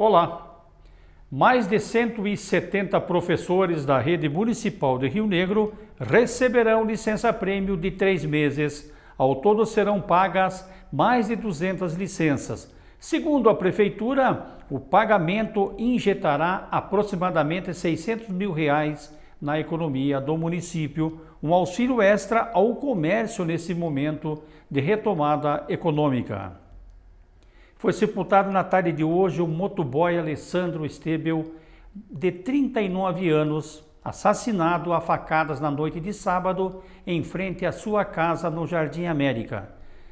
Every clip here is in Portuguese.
Olá! Mais de 170 professores da rede municipal de Rio Negro receberão licença-prêmio de três meses. Ao todo serão pagas mais de 200 licenças. Segundo a Prefeitura, o pagamento injetará aproximadamente 600 mil reais na economia do município, um auxílio extra ao comércio nesse momento de retomada econômica. Foi sepultado na tarde de hoje o motoboy Alessandro Estebel, de 39 anos, assassinado a facadas na noite de sábado em frente à sua casa no Jardim América.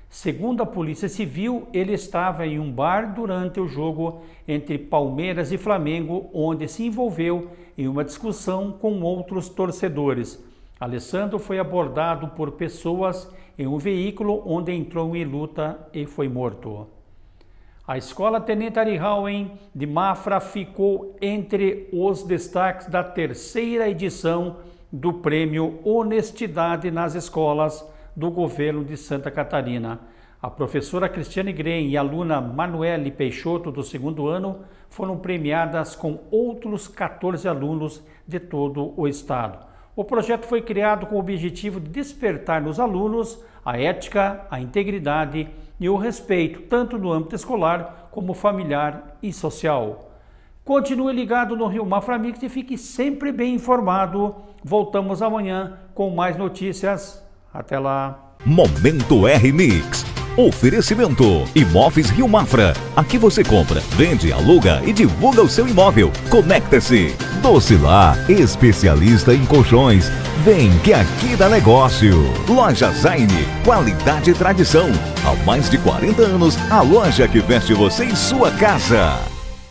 Segundo a Polícia Civil, ele estava em um bar durante o jogo entre Palmeiras e Flamengo, onde se envolveu em uma discussão com outros torcedores. Alessandro foi abordado por pessoas em um veículo onde entrou em luta e foi morto. A Escola Tenente Arihauen de Mafra ficou entre os destaques da terceira edição do Prêmio Honestidade nas Escolas do Governo de Santa Catarina. A professora Cristiane Green e a aluna Manuele Peixoto, do segundo ano, foram premiadas com outros 14 alunos de todo o estado. O projeto foi criado com o objetivo de despertar nos alunos a ética, a integridade e o respeito, tanto no âmbito escolar como familiar e social. Continue ligado no Rio Mafra Mix e fique sempre bem informado. Voltamos amanhã com mais notícias. Até lá. Momento R Mix. Oferecimento Imóveis Rio Mafra. Aqui você compra, vende, aluga e divulga o seu imóvel. Conecta-se. Docilar, especialista em colchões. Vem que aqui dá negócio. Loja Zaine, qualidade e tradição. Há mais de 40 anos, a loja que veste você em sua casa.